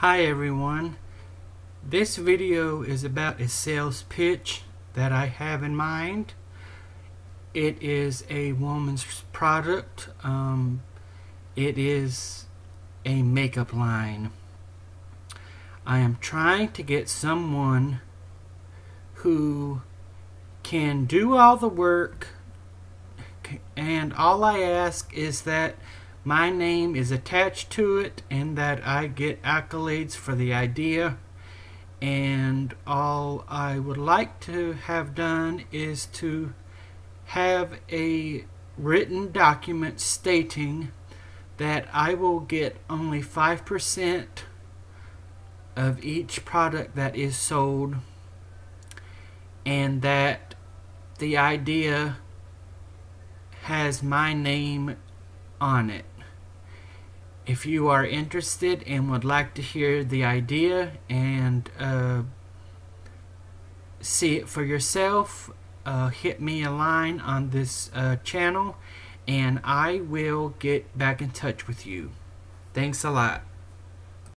Hi everyone. This video is about a sales pitch that I have in mind. It is a woman's product. Um, it is a makeup line. I am trying to get someone who can do all the work and all I ask is that my name is attached to it and that I get accolades for the idea and all I would like to have done is to have a written document stating that I will get only 5% of each product that is sold and that the idea has my name on it. If you are interested and would like to hear the idea and uh, see it for yourself, uh, hit me a line on this uh, channel and I will get back in touch with you. Thanks a lot.